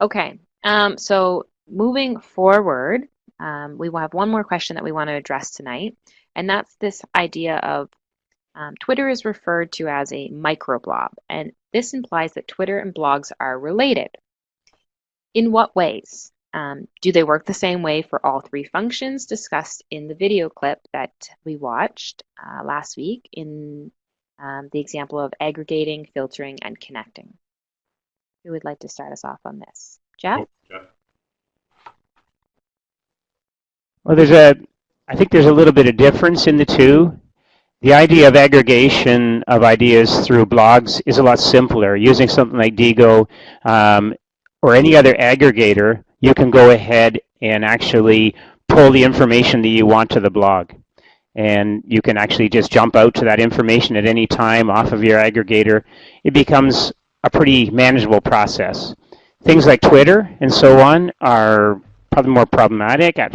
Okay, um, so moving forward, um, we will have one more question that we want to address tonight, and that's this idea of um, Twitter is referred to as a microblog, and this implies that Twitter and blogs are related. In what ways? Um, do they work the same way for all three functions discussed in the video clip that we watched uh, last week in um, the example of aggregating, filtering, and connecting? Who would like to start us off on this? Jeff? Jeff. Well, there's a, I think there's a little bit of difference in the two. The idea of aggregation of ideas through blogs is a lot simpler. Using something like Diigo um, or any other aggregator, you can go ahead and actually pull the information that you want to the blog. And you can actually just jump out to that information at any time off of your aggregator. It becomes a pretty manageable process. Things like Twitter and so on are probably more problematic at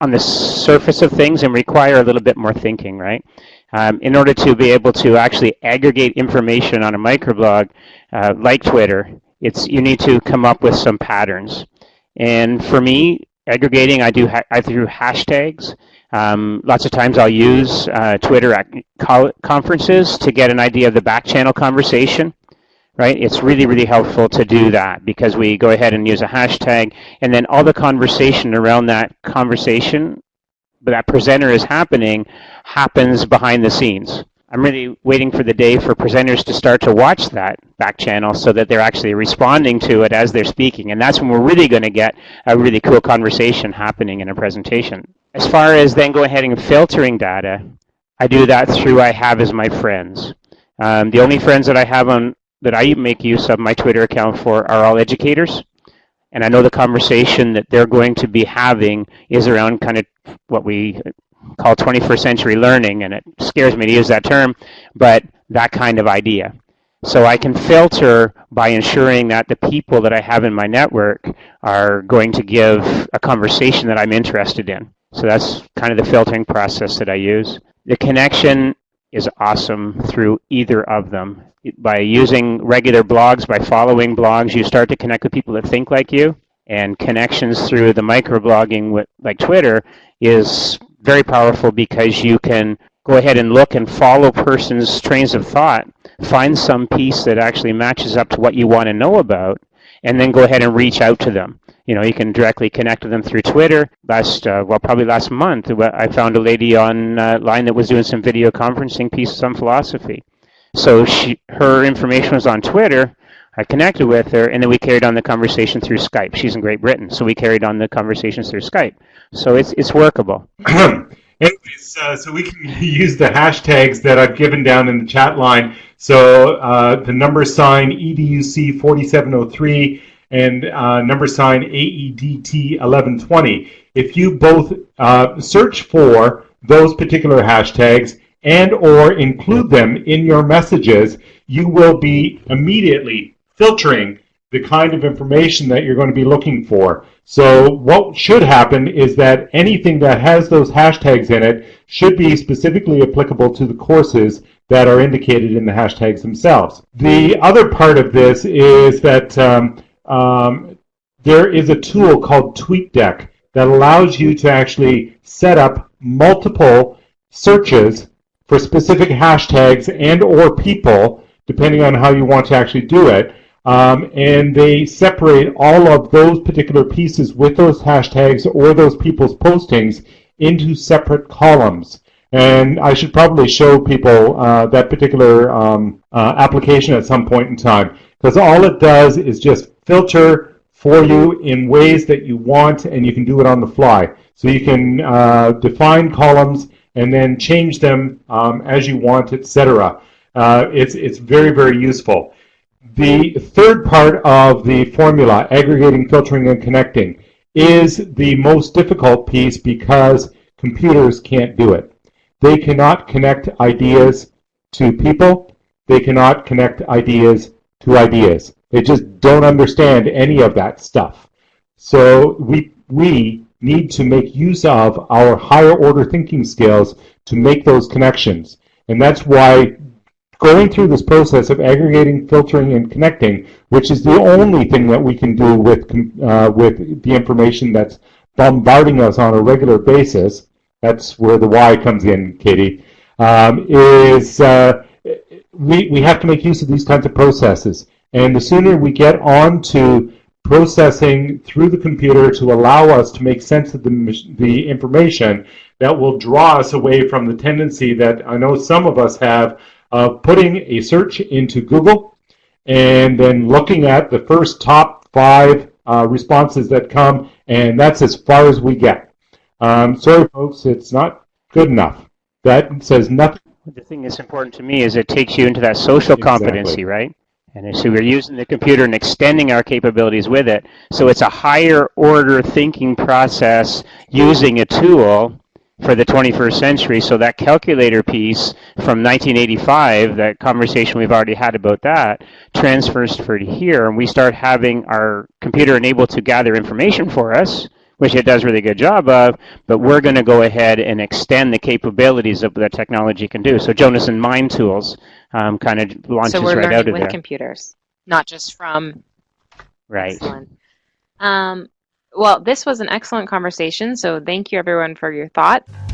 on the surface of things and require a little bit more thinking, right? Um, in order to be able to actually aggregate information on a microblog uh, like Twitter, it's you need to come up with some patterns. And for me, aggregating, I do I through hashtags. Um, lots of times I'll use uh, Twitter at conferences to get an idea of the back channel conversation right? It's really, really helpful to do that because we go ahead and use a hashtag and then all the conversation around that conversation that presenter is happening happens behind the scenes. I'm really waiting for the day for presenters to start to watch that back channel so that they're actually responding to it as they're speaking. And that's when we're really going to get a really cool conversation happening in a presentation. As far as then go ahead and filtering data, I do that through I have as my friends. Um, the only friends that I have on that I make use of my Twitter account for are all educators. And I know the conversation that they're going to be having is around kind of what we call 21st century learning, and it scares me to use that term, but that kind of idea. So I can filter by ensuring that the people that I have in my network are going to give a conversation that I'm interested in. So that's kind of the filtering process that I use. The connection is awesome through either of them. By using regular blogs, by following blogs, you start to connect with people that think like you. And connections through the microblogging with, like Twitter is very powerful because you can go ahead and look and follow person's trains of thought, find some piece that actually matches up to what you want to know about, and then go ahead and reach out to them you know, you can directly connect with them through Twitter. Last, uh, well, probably last month, I found a lady online uh, that was doing some video conferencing pieces on philosophy. So she, her information was on Twitter. I connected with her, and then we carried on the conversation through Skype. She's in Great Britain, so we carried on the conversations through Skype. So it's it's workable. Anyways, uh, so we can use the hashtags that I've given down in the chat line. So uh, the number sign EDUC4703 and uh, number sign AEDT1120. If you both uh, search for those particular hashtags and or include them in your messages, you will be immediately filtering the kind of information that you're going to be looking for. So what should happen is that anything that has those hashtags in it should be specifically applicable to the courses that are indicated in the hashtags themselves. The other part of this is that um, um, there is a tool called TweetDeck that allows you to actually set up multiple searches for specific hashtags and or people, depending on how you want to actually do it. Um, and they separate all of those particular pieces with those hashtags or those people's postings into separate columns. And I should probably show people uh, that particular um, uh, application at some point in time because all it does is just filter for you in ways that you want and you can do it on the fly. So you can uh, define columns and then change them um, as you want, etc. Uh, it's, it's very, very useful. The third part of the formula, aggregating, filtering, and connecting, is the most difficult piece because computers can't do it. They cannot connect ideas to people. They cannot connect ideas to ideas. They just don't understand any of that stuff. So we, we need to make use of our higher order thinking skills to make those connections. And that's why going through this process of aggregating, filtering, and connecting, which is the only thing that we can do with, uh, with the information that's bombarding us on a regular basis, that's where the why comes in, Katie, um, is uh, we, we have to make use of these kinds of processes. And the sooner we get on to processing through the computer to allow us to make sense of the, the information, that will draw us away from the tendency that I know some of us have of putting a search into Google and then looking at the first top five uh, responses that come, and that's as far as we get. Um, sorry, folks, it's not good enough. That says nothing. The thing that's important to me is it takes you into that social Exactly. competency, right? And so we're using the computer and extending our capabilities with it. So it's a higher order thinking process using a tool for the 21st century. So that calculator piece from 1985, that conversation we've already had about that, transfers for here, and we start having our computer enabled to gather information for us, which it does a really good job of, but we're going to go ahead and extend the capabilities of what that technology can do. So Jonas and Mind Tools um, kind of launches So we're right out learning of with computers, not just from Right. Excellent. Um, well, this was an excellent conversation, so thank you everyone for your thoughts.